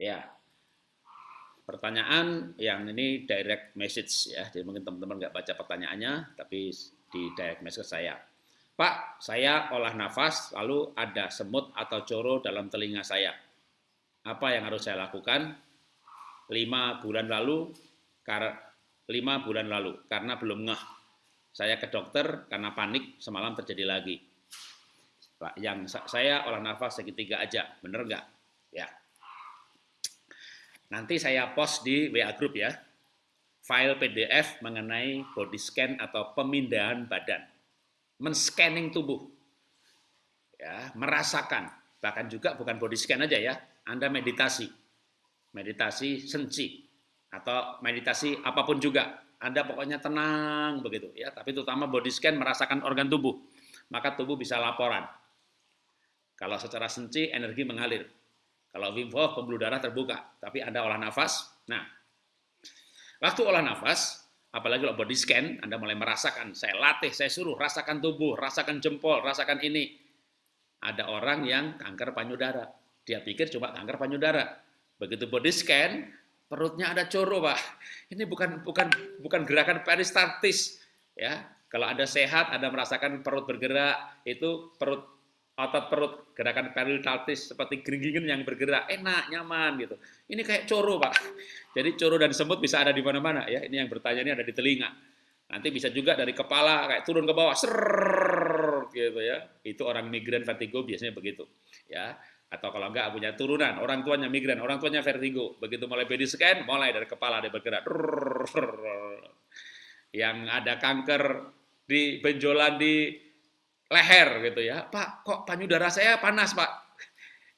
Ya. Pertanyaan yang ini direct message ya. Jadi mungkin teman-teman nggak baca pertanyaannya, tapi di direct message saya. Pak, saya olah nafas, lalu ada semut atau coro dalam telinga saya. Apa yang harus saya lakukan? Lima bulan lalu, lima bulan lalu, karena belum ngeh. Saya ke dokter karena panik, semalam terjadi lagi. Pak, yang saya olah nafas segitiga aja, bener nggak? Ya. Nanti saya post di WA Group ya, file PDF mengenai body scan atau pemindahan badan men-scanning tubuh. Ya, merasakan. Bahkan juga bukan body scan aja ya, Anda meditasi. Meditasi senci atau meditasi apa pun juga. Anda pokoknya tenang begitu ya, tapi terutama body scan merasakan organ tubuh. Maka tubuh bisa laporan. Kalau secara senci energi mengalir. Kalau Wim Hof pembuluh darah terbuka, tapi Anda olah nafas. Nah, waktu olah nafas apalagi kalau body scan, Anda mulai merasakan, saya latih, saya suruh, rasakan tubuh, rasakan jempol, rasakan ini. Ada orang yang kanker payudara, dia pikir cuma kanker payudara. Begitu body scan, perutnya ada coro, Pak. Ini bukan bukan bukan gerakan peristaltis, ya. Kalau Anda sehat, Anda merasakan perut bergerak, itu perut otot perut, gerakan peristaltis seperti geringgingan yang bergerak, enak, nyaman gitu. Ini kayak coro, Pak. Jadi coro dan semut bisa ada di mana-mana ya. Ini yang bertanya ini ada di telinga. Nanti bisa juga dari kepala kayak turun ke bawah, ser gitu ya. Itu orang migran vertigo biasanya begitu. Ya. Atau kalau enggak punya turunan, orang tuanya migran, orang tuanya vertigo. Begitu mulai body scan, mulai dari kepala dia bergerak. Yang ada kanker di benjolan di leher gitu ya. Pak, kok payudara saya panas, Pak?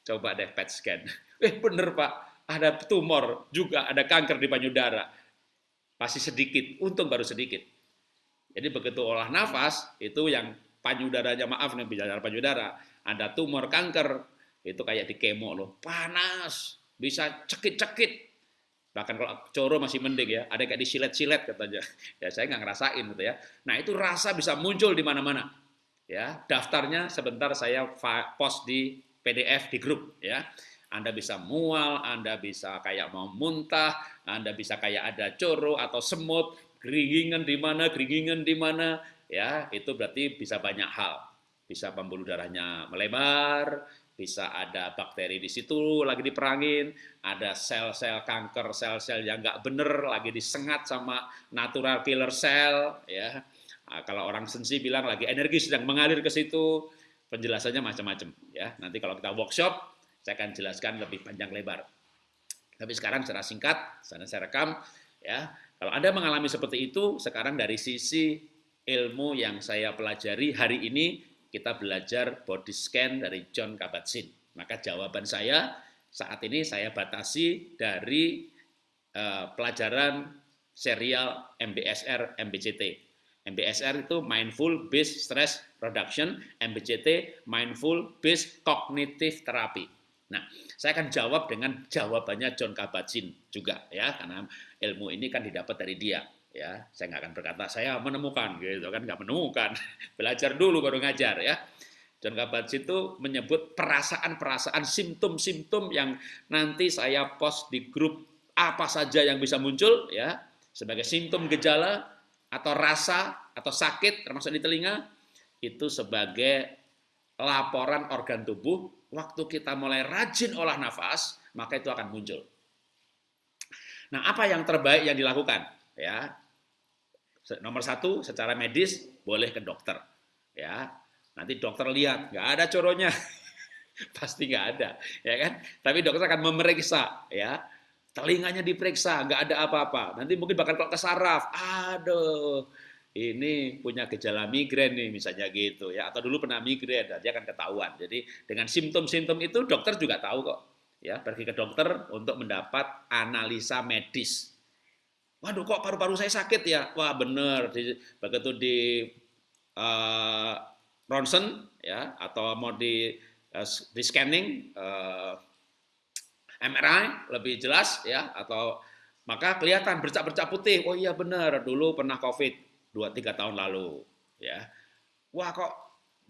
Coba deh PET scan. Eh, bener, Pak. Ada tumor, juga ada kanker di payudara. Pasti sedikit, untung baru sedikit. Jadi begitu olah nafas, itu yang payudaranya, maaf nih, bicara payudara, ada tumor kanker, itu kayak di kemo loh, panas, bisa cekit-cekit. Bahkan kalau coro masih mending ya, ada kayak disilet-silet katanya. Ya saya nggak ngerasain gitu ya. Nah itu rasa bisa muncul di mana-mana ya daftarnya sebentar saya post di PDF di grup ya. Anda bisa mual, Anda bisa kayak mau muntah, Anda bisa kayak ada coro atau semut, geringingan di mana, geringingan di mana, ya. Itu berarti bisa banyak hal. Bisa pembuluh darahnya melebar, bisa ada bakteri di situ lagi diperangin, ada sel-sel kanker, sel-sel yang nggak bener lagi disengat sama natural killer cell, ya Nah, kalau orang sensi bilang lagi energi sedang mengalir ke situ, penjelasannya macam-macam ya. Nanti kalau kita workshop, saya akan jelaskan lebih panjang lebar. Tapi sekarang secara singkat, sana saya rekam ya. Kalau Anda mengalami seperti itu, sekarang dari sisi ilmu yang saya pelajari hari ini kita belajar body scan dari John Kabat-Zinn. Maka jawaban saya saat ini saya batasi dari uh, pelajaran serial MBSR MBCT MBSR itu Mindful Based Stress Reduction, MBCT Mindful Based Cognitive Therapy. Nah, saya akan jawab dengan jawabannya John Kabat-Zinn juga ya, karena ilmu ini kan didapat dari dia ya. Saya nggak akan berkata saya menemukan gitu kan, nggak menemukan. Belajar dulu baru ngajar ya. John Kabat-Zinn itu menyebut perasaan-perasaan simptom-simptom yang nanti saya post di grup apa saja yang bisa muncul ya sebagai simptom gejala atau rasa atau sakit termasuk di telinga itu sebagai laporan organ tubuh. Waktu kita mulai rajin olah nafas maka itu akan muncul. Nah apa yang terbaik yang dilakukan? Ya. Nomor satu secara medis boleh ke dokter. Ya. Nanti dokter lihat nggak ada coronya. Pasti nggak ada ya kan? Tapi dokter akan memeriksa ya telinganya diperiksa, nggak ada apa-apa. Nanti mungkin bakal kok ke saraf, aduh, ini punya gejala migrain nih misalnya gitu ya, atau dulu pernah migrain, dia akan ketahuan. Jadi dengan simptom-simptom itu dokter juga tahu kok, ya pergi ke dokter untuk mendapat analisa medis. Waduh, kok paru-paru saya sakit ya? Wah bener, begitu di uh, ronsen ya, atau mau di uh, di scanning. Uh, MRI lebih jelas ya atau maka kelihatan bercak-bercak putih. Oh iya benar, dulu pernah COVID 2 3 tahun lalu ya. Wah kok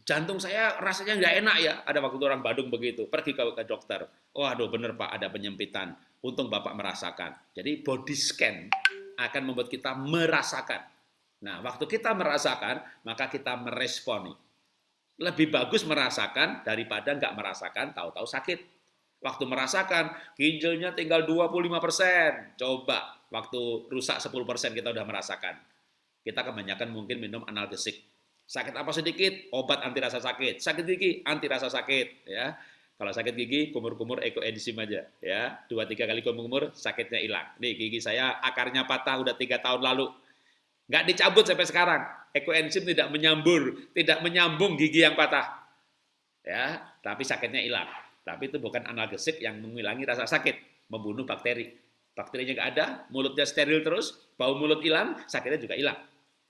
jantung saya rasanya nggak enak ya. Ada waktu orang Bandung begitu, pergi ke, ke dokter. Oh, aduh bener Pak, ada penyempitan. Untung Bapak merasakan. Jadi body scan akan membuat kita merasakan. Nah, waktu kita merasakan, maka kita meresponi. Lebih bagus merasakan daripada nggak merasakan, tahu-tahu sakit. Waktu merasakan, ginjalnya tinggal 25%. Coba, waktu rusak 10% kita udah merasakan. Kita kebanyakan mungkin minum analgesik. Sakit apa sedikit, obat anti rasa sakit. Sakit gigi, anti rasa sakit. ya Kalau sakit gigi, kumur-kumur ekoenzim aja. ya Dua tiga kali kumur-kumur, sakitnya hilang. Nih, gigi saya akarnya patah udah tiga tahun lalu. Nggak dicabut sampai sekarang. Ekoenzim tidak menyambur, tidak menyambung gigi yang patah. Ya, tapi sakitnya hilang. Tapi itu bukan analgesik yang menghilangi rasa sakit, membunuh bakteri. Bakterinya nggak ada, mulutnya steril terus, bau mulut hilang, sakitnya juga hilang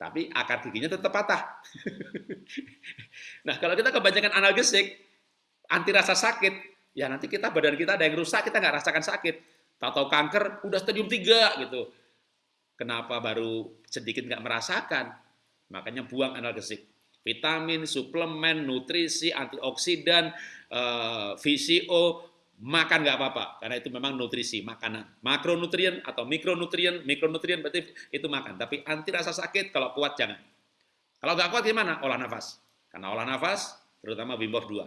tapi akar giginya tetap patah. nah, kalau kita kebanyakan analgesik, anti rasa sakit, ya nanti kita badan kita ada yang rusak, kita nggak rasakan sakit. Tahu-tahu kanker, udah stadium 3 gitu. Kenapa baru sedikit nggak merasakan? Makanya buang analgesik. Vitamin, suplemen, nutrisi, antioksidan, eh, VCO, makan nggak apa-apa. Karena itu memang nutrisi makanan. Makronutrien atau mikronutrien mikronutrien berarti itu makan. Tapi anti rasa sakit kalau kuat jangan. Kalau nggak kuat gimana? Olah nafas. Karena olah nafas terutama Wim Hof 2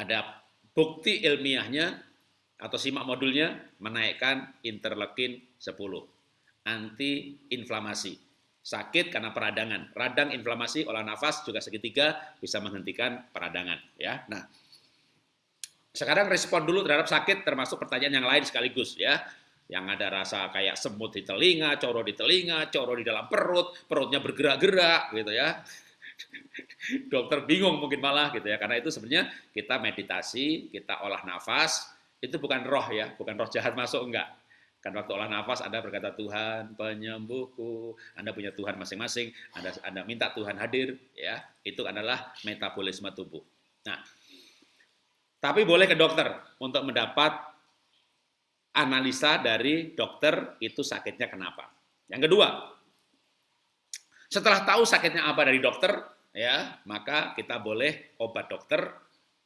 ada bukti ilmiahnya atau simak modulnya menaikkan interleukin 10 anti inflamasi sakit karena peradangan radang inflamasi olah nafas juga segitiga bisa menghentikan peradangan ya nah sekarang respon dulu terhadap sakit termasuk pertanyaan yang lain sekaligus ya. Yang ada rasa kayak semut di telinga, coro di telinga, coro di dalam perut, perutnya bergerak-gerak gitu ya. Dokter bingung mungkin malah gitu ya. Karena itu sebenarnya kita meditasi, kita olah nafas, itu bukan roh ya, bukan roh jahat masuk enggak. Kan waktu olah nafas Anda berkata Tuhan penyembuhku, Anda punya Tuhan masing-masing, Anda Anda minta Tuhan hadir ya. Itu adalah metabolisme tubuh. Nah, tapi boleh ke dokter untuk mendapat analisa dari dokter itu sakitnya kenapa. Yang kedua, setelah tahu sakitnya apa dari dokter, ya maka kita boleh obat dokter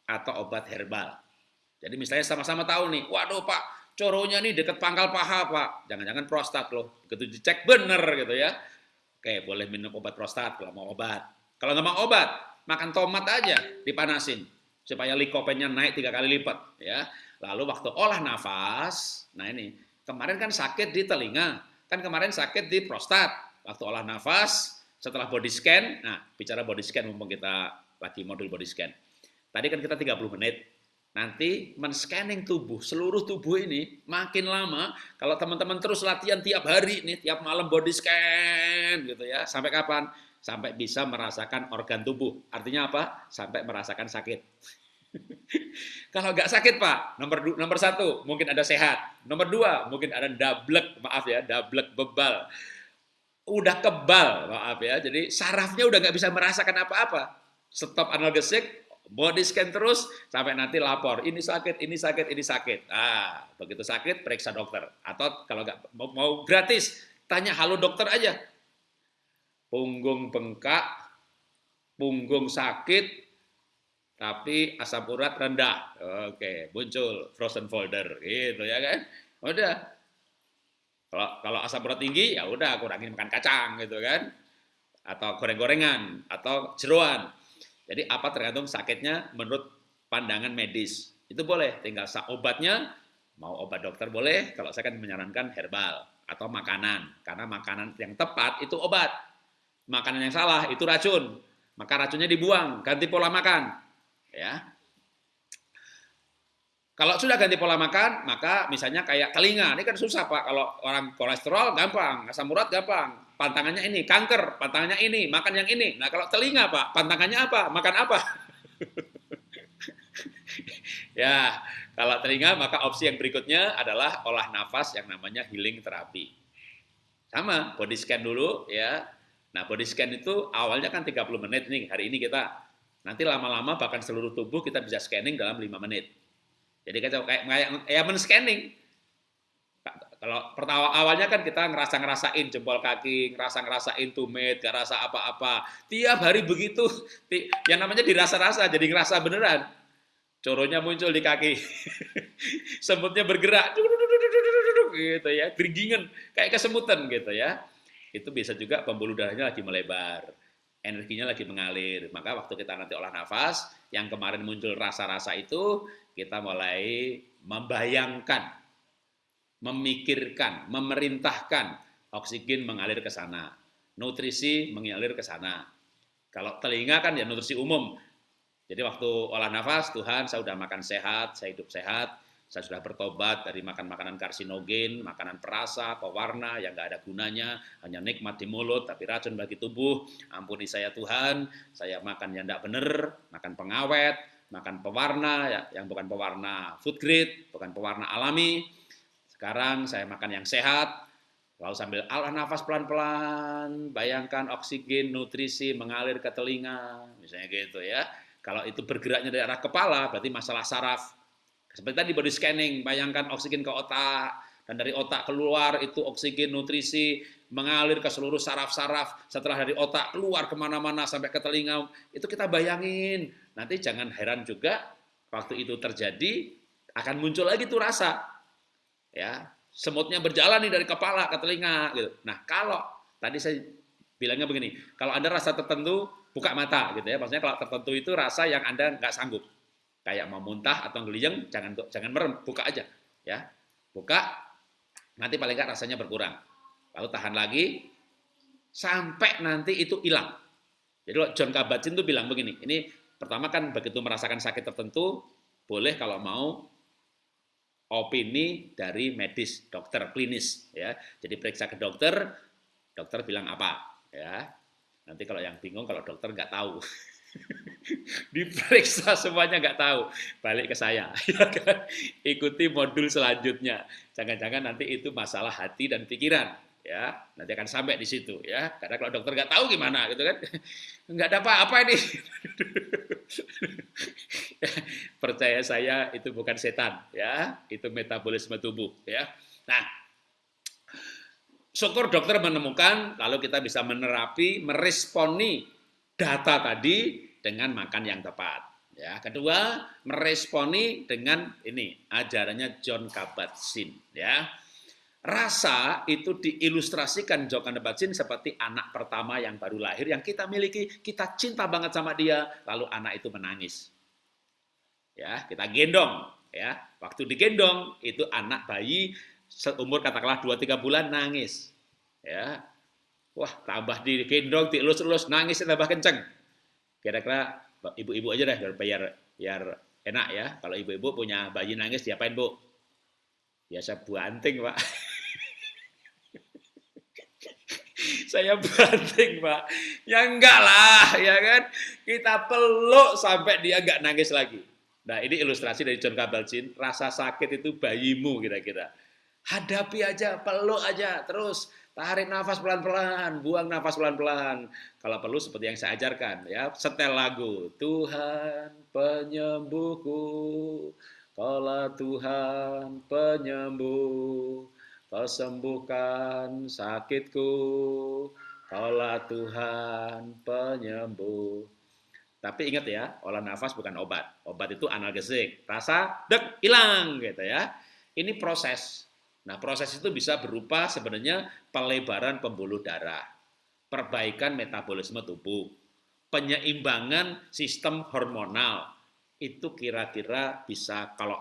atau obat herbal. Jadi misalnya sama-sama tahu nih, waduh pak, coronya nih deket pangkal paha pak, jangan-jangan prostat loh, begitu dicek bener gitu ya. Oke, boleh minum obat prostat kalau mau obat. Kalau nggak mau obat, makan tomat aja, dipanasin supaya likopennya naik tiga kali lipat ya. Lalu waktu olah nafas, nah ini kemarin kan sakit di telinga, kan kemarin sakit di prostat. Waktu olah nafas, setelah body scan, nah bicara body scan mumpung kita lagi modul body scan. Tadi kan kita 30 menit, nanti men-scanning tubuh, seluruh tubuh ini makin lama, kalau teman-teman terus latihan tiap hari nih, tiap malam body scan gitu ya, sampai kapan? Sampai bisa merasakan organ tubuh. Artinya apa? Sampai merasakan sakit. Kalau nggak sakit Pak, nomor nomor satu mungkin ada sehat, nomor dua mungkin ada dablek, maaf ya, dablek bebal, udah kebal, maaf ya, jadi sarafnya udah nggak bisa merasakan apa-apa. Stop analgesik, body scan terus sampai nanti lapor, ini sakit, ini sakit, ini sakit. Ah, begitu sakit periksa dokter. Atau kalau nggak mau, gratis, tanya halo dokter aja. Punggung bengkak, punggung sakit, tapi asam urat rendah. Oke, muncul frozen folder gitu ya kan. Udah. Kalau kalau asam urat tinggi ya udah kurangin makan kacang gitu kan. Atau goreng-gorengan atau jeruan. Jadi apa tergantung sakitnya menurut pandangan medis. Itu boleh, tinggal obatnya mau obat dokter boleh, kalau saya kan menyarankan herbal atau makanan. Karena makanan yang tepat itu obat. Makanan yang salah itu racun. Maka racunnya dibuang, ganti pola makan ya. Kalau sudah ganti pola makan, maka misalnya kayak telinga, ini kan susah Pak. Kalau orang kolesterol gampang, asam urat gampang. Pantangannya ini, kanker, pantangannya ini, makan yang ini. Nah kalau telinga Pak, pantangannya apa? Makan apa? ya, kalau telinga maka opsi yang berikutnya adalah olah nafas yang namanya healing terapi. Sama, body scan dulu ya. Nah body scan itu awalnya kan 30 menit nih, hari ini kita Nanti lama-lama bahkan seluruh tubuh kita bisa scanning dalam 5 menit. Jadi kayak kayak ya men-scanning. Kalau pertama awalnya kan kita ngerasa-ngerasain jempol kaki, ngerasa-ngerasain tumit, gak rasa apa-apa. Tiap hari begitu, yang namanya dirasa-rasa, jadi ngerasa beneran. Coronya muncul di kaki. Semutnya bergerak. gitu ya, geringingan, kayak kesemutan gitu ya. Itu bisa juga pembuluh darahnya lagi melebar. Energinya lagi mengalir. Maka waktu kita nanti olah nafas, yang kemarin muncul rasa-rasa itu, kita mulai membayangkan memikirkan, memerintahkan oksigen mengalir ke sana, nutrisi mengalir ke sana. Kalau telinga kan ya nutrisi umum. Jadi waktu olah nafas, Tuhan saya sudah makan sehat, saya hidup sehat, saya sudah bertobat dari makan makanan karsinogen, makanan perasa, pewarna yang nggak ada gunanya, hanya nikmat di mulut tapi racun bagi tubuh. Ampuni saya Tuhan, saya makan yang tidak benar, makan pengawet, makan pewarna ya, yang bukan pewarna food grade, bukan pewarna alami, sekarang saya makan yang sehat, lalu sambil alah nafas pelan-pelan, bayangkan oksigen, nutrisi mengalir ke telinga, misalnya gitu ya. Kalau itu bergeraknya dari arah kepala, berarti masalah saraf. Seperti tadi body scanning, bayangkan oksigen ke otak, dan dari otak keluar itu oksigen, nutrisi, mengalir ke seluruh saraf-saraf, setelah dari otak keluar ke mana-mana sampai ke telinga, itu kita bayangin. Nanti jangan heran juga, waktu itu terjadi, akan muncul lagi tuh rasa. Ya semutnya berjalan nih dari kepala ke telinga gitu. Nah kalau tadi saya bilangnya begini, kalau anda rasa tertentu buka mata gitu ya, maksudnya kalau tertentu itu rasa yang anda nggak sanggup, kayak mau muntah atau geliyeng, jangan jangan merem, buka aja ya, buka, nanti paling nggak rasanya berkurang, lalu tahan lagi sampai nanti itu hilang. Jadi John Kabat-Zinn tuh bilang begini, ini pertama kan begitu merasakan sakit tertentu, boleh kalau mau opini dari medis, dokter klinis ya. Jadi periksa ke dokter, dokter bilang apa ya. Nanti kalau yang bingung kalau dokter nggak tahu. Diperiksa semuanya nggak tahu, balik ke saya. Ya kan? Ikuti modul selanjutnya. Jangan-jangan nanti itu masalah hati dan pikiran ya nanti akan sampai di situ ya. Karena kalau dokter nggak tahu gimana gitu kan. Nggak ada apa-apa ini. Percaya saya itu bukan setan ya. Itu metabolisme tubuh ya. Nah syukur dokter menemukan lalu kita bisa menerapi meresponi data tadi dengan makan yang tepat ya. Kedua meresponi dengan ini ajarannya John Kabat-Zinn ya Rasa itu diilustrasikan Jokan Batsin seperti anak pertama yang baru lahir yang kita miliki, kita cinta banget sama dia, lalu anak itu menangis. Ya, kita gendong, ya. Waktu digendong itu anak bayi seumur katakanlah 2 3 bulan nangis. Ya. Wah, tambah digendong, dielus-elus nangis tambah kenceng. Kira-kira ibu-ibu aja deh biar biar enak ya. Kalau ibu-ibu punya bayi nangis diapain, Bu? Biasa banting, Pak. saya banting pak. Ya enggak lah ya kan? Kita peluk sampai dia enggak nangis lagi. Nah ini ilustrasi dari John Kabat-Zinn rasa sakit itu bayimu kira-kira. Hadapi aja peluk aja terus tarik nafas pelan-pelan buang nafas pelan-pelan. Kalau perlu seperti yang saya ajarkan ya setel lagu Tuhan penyembuhku kalau Tuhan penyembuh Kau sembuhkan sakitku, Kaulah Tuhan penyembuh. Tapi ingat ya, olah nafas bukan obat. Obat itu analgesik. Rasa, dek, hilang gitu ya. Ini proses. Nah, proses itu bisa berupa sebenarnya pelebaran pembuluh darah, perbaikan metabolisme tubuh, penyeimbangan sistem hormonal. Itu kira-kira bisa kalau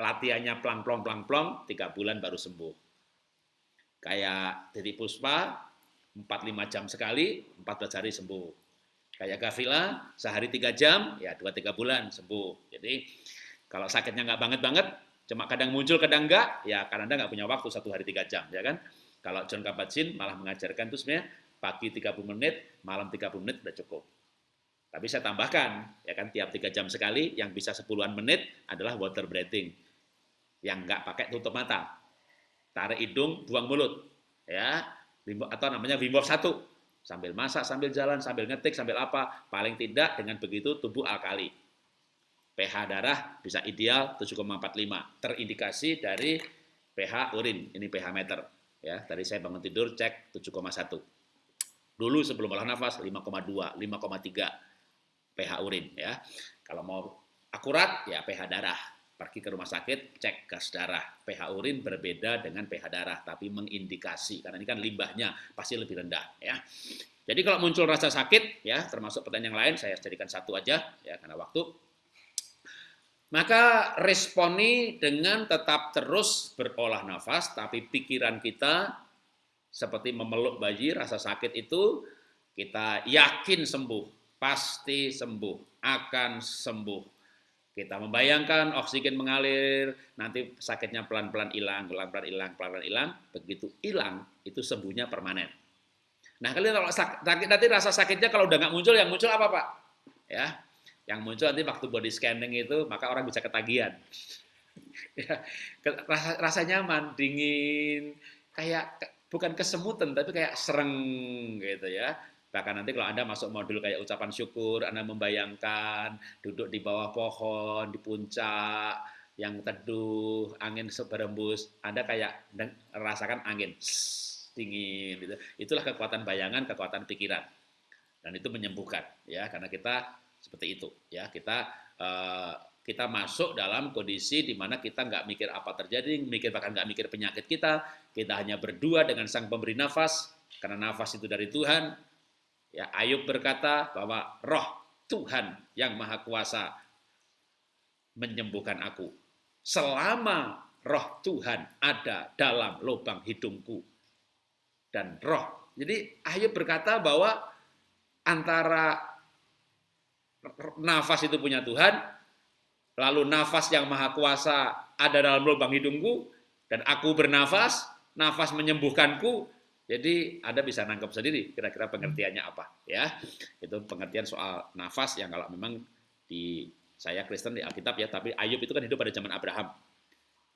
latihannya pelang-plong pelang-plong, tiga bulan baru sembuh. Kayak Didi Puspa, 4-5 jam sekali, 14 hari sembuh. Kayak Gavila, sehari 3 jam, ya 2-3 bulan sembuh. Jadi kalau sakitnya nggak banget-banget, cuma kadang muncul, kadang enggak, ya karena Anda nggak punya waktu satu hari 3 jam, ya kan? Kalau John Kabat-Zinn malah mengajarkan itu sebenarnya pagi 30 menit, malam 30 menit udah cukup. Tapi saya tambahkan, ya kan tiap 3 jam sekali, yang bisa 10-an menit adalah water breathing yang nggak pakai tutup mata. Tarik hidung, buang mulut. Ya, atau namanya Wim Hof 1. Sambil masak, sambil jalan, sambil ngetik, sambil apa. Paling tidak dengan begitu tubuh alkali. pH darah bisa ideal 7,45. Terindikasi dari pH urin, ini pH meter. Ya, tadi saya bangun tidur cek 7,1. Dulu sebelum olah nafas 5,2, 5,3 pH urin ya. Kalau mau akurat ya pH darah. Pergi ke rumah sakit, cek gas darah. pH urin berbeda dengan pH darah, tapi mengindikasi karena ini kan limbahnya pasti lebih rendah ya. Jadi kalau muncul rasa sakit ya, termasuk pertanyaan yang lain saya jadikan satu aja ya karena waktu. Maka responi dengan tetap terus berolah nafas, tapi pikiran kita seperti memeluk bayi, rasa sakit itu kita yakin sembuh, pasti sembuh, akan sembuh kita membayangkan oksigen mengalir, nanti sakitnya pelan-pelan hilang, pelan-pelan hilang, pelan-pelan hilang. Begitu hilang, itu sembuhnya permanen. Nah, kalian kalau sakit, nanti rasa sakitnya kalau udah nggak muncul, yang muncul apa Pak? Ya, yang muncul nanti waktu body scanning itu, maka orang bisa ketagihan. ya, rasa, nyaman, dingin, kayak bukan kesemutan, tapi kayak sereng gitu ya Bahkan nanti kalau Anda masuk modul kayak ucapan syukur, Anda membayangkan duduk di bawah pohon, di puncak, yang teduh, angin berembus, Anda kayak rasakan angin dingin gitu. Itulah kekuatan bayangan, kekuatan pikiran. Dan itu menyembuhkan ya karena kita seperti itu ya. Kita uh, kita masuk dalam kondisi di mana kita nggak mikir apa terjadi, mikir bahkan nggak mikir penyakit kita, kita hanya berdua dengan sang pemberi nafas, karena nafas itu dari Tuhan, Ya, Ayub berkata bahwa roh Tuhan yang Maha Kuasa menyembuhkan aku. Selama roh Tuhan ada dalam lubang hidungku. Dan roh. Jadi Ayub berkata bahwa antara nafas itu punya Tuhan, lalu nafas yang Maha Kuasa ada dalam lubang hidungku, dan aku bernafas, nafas menyembuhkanku, jadi Anda bisa nangkep sendiri kira-kira pengertiannya apa ya. Itu pengertian soal nafas yang kalau memang di saya Kristen di Alkitab ya, tapi Ayub itu kan hidup pada zaman Abraham.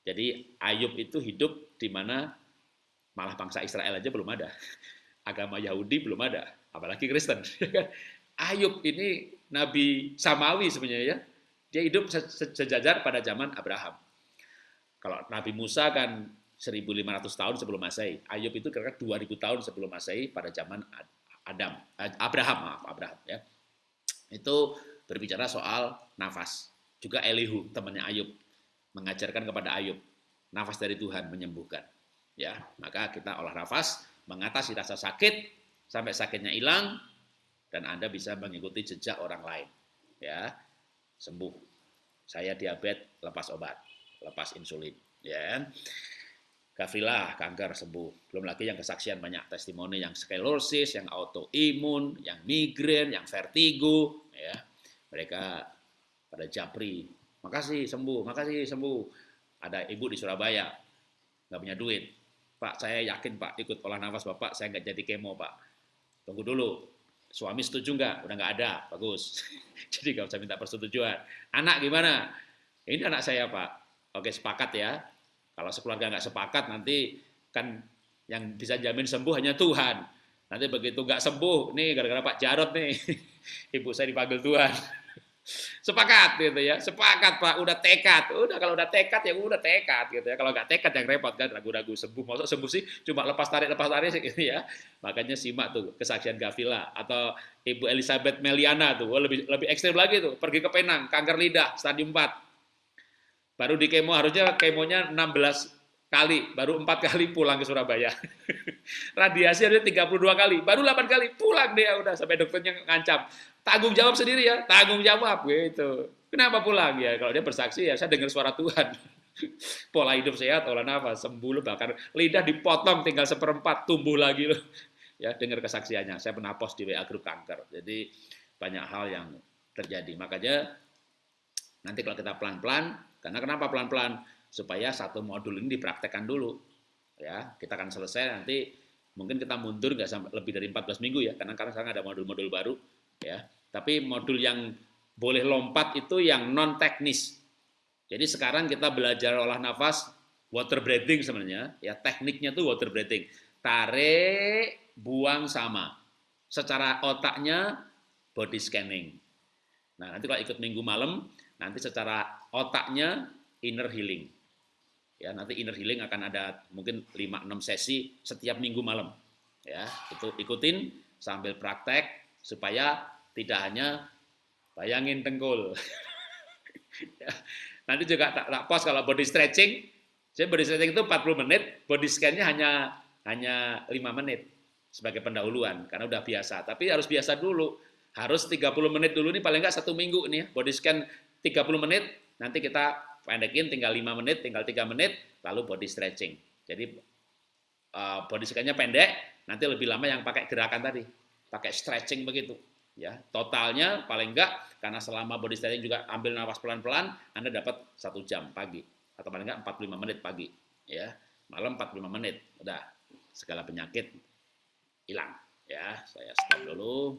Jadi Ayub itu hidup di mana malah bangsa Israel aja belum ada. Agama Yahudi belum ada, apalagi Kristen. Ya kan? Ayub ini nabi samawi sebenarnya ya. Dia hidup sejajar pada zaman Abraham. Kalau Nabi Musa kan 1500 tahun sebelum Masehi. Ayub itu kira-kira 2000 tahun sebelum Masehi pada zaman Adam, eh, Abraham, maaf, Abraham ya. Itu berbicara soal nafas. Juga Elihu, temannya Ayub, mengajarkan kepada Ayub, nafas dari Tuhan menyembuhkan. Ya, maka kita olah nafas, mengatasi rasa sakit sampai sakitnya hilang dan Anda bisa mengikuti jejak orang lain. Ya, sembuh. Saya diabetes, lepas obat, lepas insulin, ya. Gavrila kanker sembuh. Belum lagi yang kesaksian banyak testimoni yang sklerosis, yang autoimun, yang migrain, yang vertigo, ya. Mereka pada japri, makasih sembuh, makasih sembuh. Ada ibu di Surabaya nggak punya duit, Pak saya yakin Pak ikut olah nafas Bapak saya nggak jadi kemo Pak. Tunggu dulu, suami setuju nggak? Udah nggak ada, bagus. jadi nggak usah minta persetujuan. Anak gimana? Ini anak saya Pak. Oke sepakat ya, kalau sekeluarga nggak sepakat nanti kan yang bisa jamin sembuh hanya Tuhan. Nanti begitu nggak sembuh, nih gara-gara Pak Jarot nih, ibu saya dipanggil Tuhan. Sepakat gitu ya, sepakat Pak, udah tekad. Udah kalau udah tekad ya udah tekad gitu ya. Kalau nggak tekad yang repot kan ragu-ragu sembuh. Maksud sembuh sih cuma lepas tarik lepas tarik gitu ya. Makanya simak tuh kesaksian Gavila atau Ibu Elizabeth Meliana tuh, oh, lebih lebih ekstrim lagi tuh, pergi ke Penang, kanker lidah stadium 4 Baru di kemo harusnya kemonya 16 kali, baru empat kali pulang ke Surabaya. Radiasi ada 32 kali, baru 8 kali pulang dia udah sampai dokternya ngancam. Tanggung jawab sendiri ya, tanggung jawab gitu. Kenapa pulang ya? Kalau dia bersaksi ya saya dengar suara Tuhan. Pola hidup sehat, olah nafas, sembuh bahkan lidah dipotong tinggal seperempat, tumbuh lagi loh. Ya, dengar kesaksiannya. Saya pernah post di WA grup kanker. Jadi banyak hal yang terjadi. Makanya nanti kalau kita pelan-pelan karena kenapa pelan-pelan? Supaya satu modul ini dipraktekkan dulu. Ya, kita akan selesai nanti mungkin kita mundur nggak sampai lebih dari 14 minggu ya, karena karena sekarang ada modul-modul baru ya. Tapi modul yang boleh lompat itu yang non teknis. Jadi sekarang kita belajar olah nafas water breathing sebenarnya, ya tekniknya tuh water breathing. Tarik, buang sama. Secara otaknya body scanning. Nah, nanti kalau ikut minggu malam, nanti secara otaknya inner healing. Ya, nanti inner healing akan ada mungkin 5 6 sesi setiap minggu malam. Ya, itu ikutin sambil praktek supaya tidak hanya bayangin tengkul. ya, nanti juga tak, tak kalau body stretching. Saya body stretching itu 40 menit, body scan-nya hanya hanya 5 menit sebagai pendahuluan karena udah biasa. Tapi harus biasa dulu. Harus 30 menit dulu nih paling enggak satu minggu nih ya. Body scan 30 menit, nanti kita pendekin tinggal 5 menit, tinggal 3 menit, lalu body stretching. Jadi uh, body scan-nya pendek, nanti lebih lama yang pakai gerakan tadi, pakai stretching begitu. Ya, totalnya paling enggak karena selama body stretching juga ambil nafas pelan-pelan, Anda dapat satu jam pagi atau paling enggak 45 menit pagi. Ya, malam 45 menit, udah segala penyakit hilang. Ya, saya stop dulu.